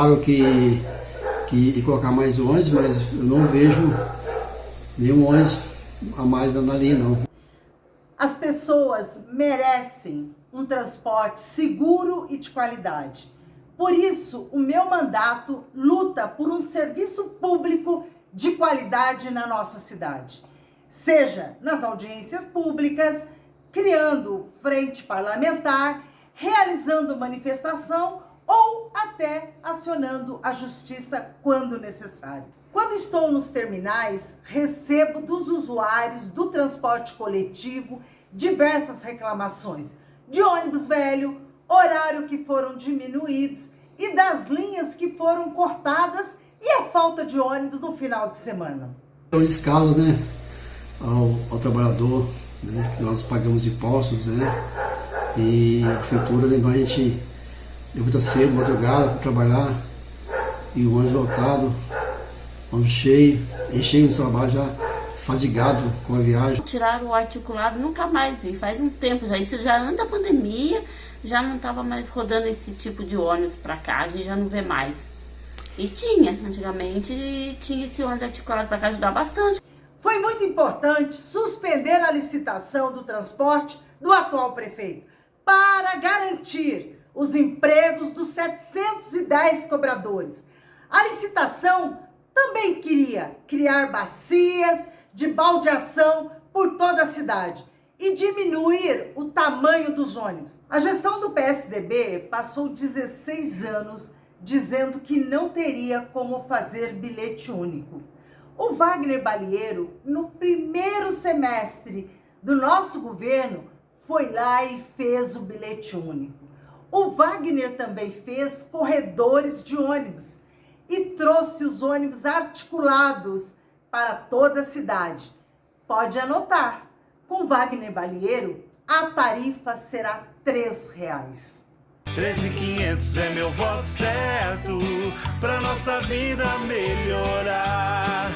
falaram que, que ia colocar mais ônibus, mas eu não vejo nenhum ônibus a mais na linha, não. As pessoas merecem um transporte seguro e de qualidade. Por isso, o meu mandato luta por um serviço público de qualidade na nossa cidade. Seja nas audiências públicas, criando frente parlamentar, realizando manifestação ou até acionando a justiça quando necessário. Quando estou nos terminais, recebo dos usuários do transporte coletivo diversas reclamações de ônibus velho, horário que foram diminuídos e das linhas que foram cortadas e a falta de ônibus no final de semana. São escalas, né, ao, ao trabalhador, né, nós pagamos impostos, né, e a prefeitura, então a gente levanta cedo, madrugada, para trabalhar, e o ônibus lotado, ônibus cheio, enchendo o trabalho já, fadigado com a viagem. Tiraram o articulado, nunca mais vi, faz um tempo já, isso já anda a pandemia, já não estava mais rodando esse tipo de ônibus para cá, a gente já não vê mais. E tinha, antigamente tinha esse ônibus articulado para cá, ajudar bastante. Foi muito importante suspender a licitação do transporte do atual prefeito para garantir os empregos dos 710 cobradores. A licitação também queria criar bacias de baldeação por toda a cidade e diminuir o tamanho dos ônibus. A gestão do PSDB passou 16 anos dizendo que não teria como fazer bilhete único. O Wagner Balieiro, no primeiro semestre do nosso governo, foi lá e fez o bilhete único. O Wagner também fez corredores de ônibus e trouxe os ônibus articulados para toda a cidade. Pode anotar, com Wagner Balieiro, a tarifa será R$ reais. 13.500 é meu voto certo, pra nossa vida melhorar.